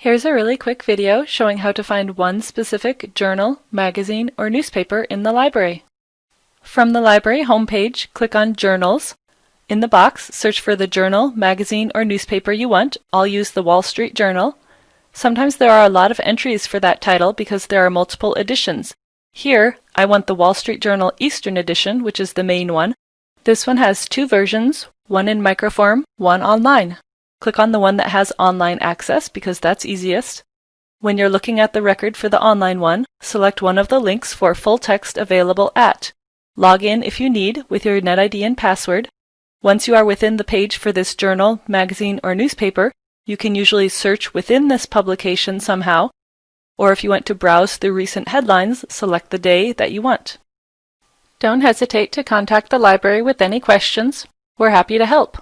Here's a really quick video showing how to find one specific journal, magazine, or newspaper in the library. From the library homepage, click on Journals. In the box, search for the journal, magazine, or newspaper you want. I'll use the Wall Street Journal. Sometimes there are a lot of entries for that title because there are multiple editions. Here, I want the Wall Street Journal Eastern Edition, which is the main one. This one has two versions, one in microform, one online. Click on the one that has online access because that's easiest. When you're looking at the record for the online one, select one of the links for full text available at. Log in if you need with your NetID and password. Once you are within the page for this journal, magazine, or newspaper, you can usually search within this publication somehow, or if you want to browse through recent headlines, select the day that you want. Don't hesitate to contact the library with any questions. We're happy to help.